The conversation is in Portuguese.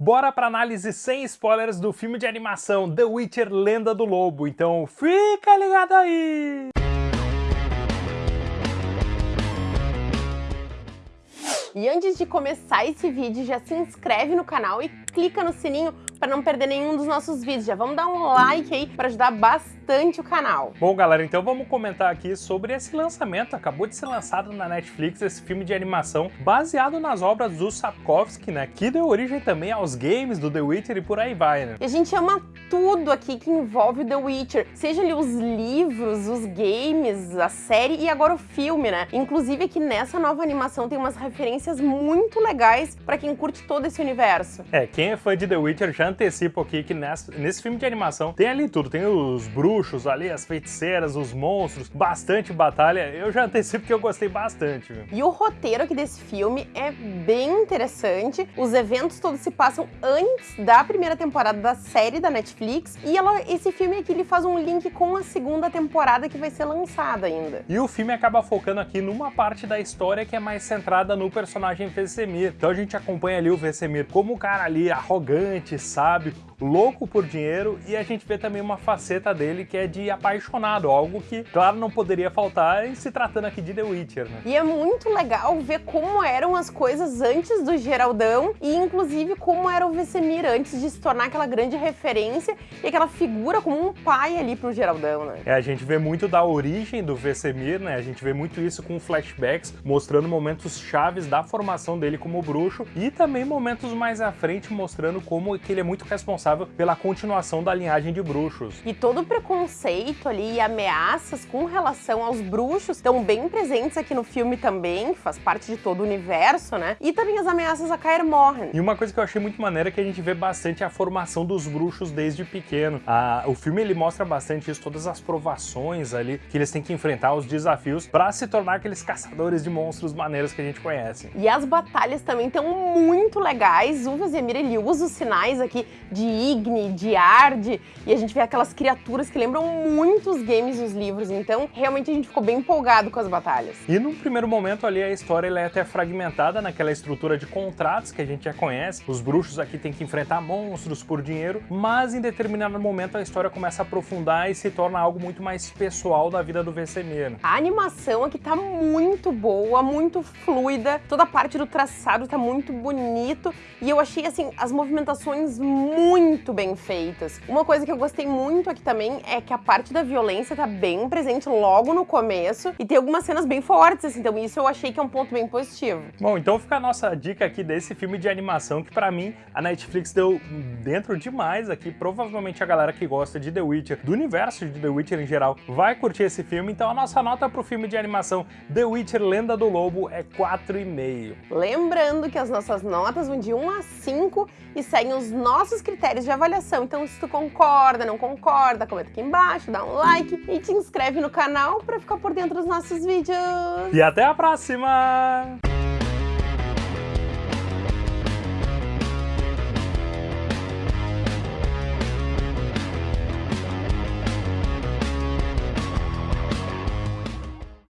Bora pra análise sem spoilers do filme de animação The Witcher Lenda do Lobo, então fica ligado aí! E antes de começar esse vídeo, já se inscreve no canal e clica no sininho para não perder nenhum dos nossos vídeos. Já vamos dar um like aí para ajudar bastante o canal. Bom, galera, então vamos comentar aqui sobre esse lançamento. Acabou de ser lançado na Netflix esse filme de animação baseado nas obras do Sapkowski, né? Que deu origem também aos games do The Witcher e por aí vai, né? E a gente ama tudo aqui que envolve o The Witcher, seja ali os livros, os games, a série e agora o filme, né? Inclusive aqui nessa nova animação tem umas referências muito legais para quem curte todo esse universo. É, quem é fã de The Witcher já antecipo aqui que nessa, nesse filme de animação tem ali tudo, tem os bruxos ali, as feiticeiras, os monstros, bastante batalha, eu já antecipo que eu gostei bastante. Viu? E o roteiro aqui desse filme é bem interessante, os eventos todos se passam antes da primeira temporada da série da Netflix, e ela, esse filme aqui ele faz um link com a segunda temporada que vai ser lançada ainda. E o filme acaba focando aqui numa parte da história que é mais centrada no personagem Vesemir, então a gente acompanha ali o Vesemir como o cara ali arrogante, sábio, louco por dinheiro e a gente vê também uma faceta dele que é de apaixonado, algo que, claro, não poderia faltar se tratando aqui de The Witcher, né? E é muito legal ver como eram as coisas antes do Geraldão e, inclusive, como era o Vesemir antes de se tornar aquela grande referência e aquela figura como um pai ali pro Geraldão, né? É, a gente vê muito da origem do Vesemir, né? A gente vê muito isso com flashbacks, mostrando momentos chaves da formação dele como bruxo e também momentos mais à frente mostrando como que ele é muito responsável pela continuação da linhagem de bruxos. E todo o preconceito ali e ameaças com relação aos bruxos estão bem presentes aqui no filme também, faz parte de todo o universo, né? E também as ameaças a Kaer Morhen. E uma coisa que eu achei muito maneira é que a gente vê bastante a formação dos bruxos desde pequeno. Ah, o filme ele mostra bastante isso, todas as provações ali que eles têm que enfrentar, os desafios para se tornar aqueles caçadores de monstros maneiros que a gente conhece. E as batalhas também estão muito legais. O Vesemir ele usa os sinais aqui de Igni, de Ard, e a gente vê aquelas criaturas que lembram muito os games e os livros, então realmente a gente ficou bem empolgado com as batalhas. E num primeiro momento ali a história é até fragmentada naquela estrutura de contratos que a gente já conhece, os bruxos aqui têm que enfrentar monstros por dinheiro, mas em determinado momento a história começa a aprofundar e se torna algo muito mais pessoal da vida do Vesemir. A animação aqui tá muito boa, muito fluida, toda a parte do traçado tá muito bonito, e eu achei assim, as movimentações muito bem feitas. Uma coisa que eu gostei muito aqui também é que a parte da violência tá bem presente logo no começo e tem algumas cenas bem fortes, assim, então isso eu achei que é um ponto bem positivo. Bom, então fica a nossa dica aqui desse filme de animação que pra mim a Netflix deu dentro demais aqui, provavelmente a galera que gosta de The Witcher, do universo de The Witcher em geral, vai curtir esse filme, então a nossa nota pro filme de animação The Witcher Lenda do Lobo é 4,5. Lembrando que as nossas notas vão de 1 a 5 e seguem os nossos critérios de avaliação. Então, se tu concorda, não concorda, comenta aqui embaixo, dá um like e te inscreve no canal para ficar por dentro dos nossos vídeos. E até a próxima!